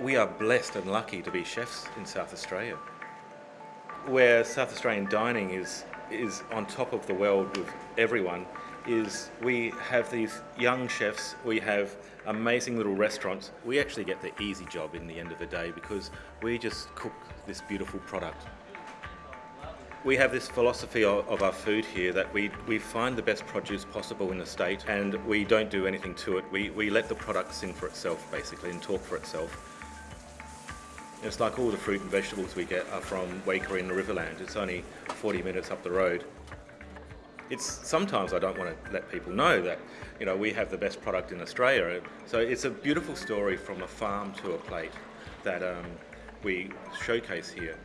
we are blessed and lucky to be chefs in South Australia. Where South Australian dining is, is on top of the world with everyone is we have these young chefs, we have amazing little restaurants. We actually get the easy job in the end of the day because we just cook this beautiful product. We have this philosophy of, our food here that we, we find the best produce possible in the state and we don't do anything to it. We, we let the product sing for itself basically and talk for itself. It's like all the fruit and vegetables we get are from Waikerie in the Riverland. It's only 40 minutes up the road. It's sometimes I don't want to let people know that you know we have the best product in Australia. So it's a beautiful story from a farm to a plate that um, we showcase here.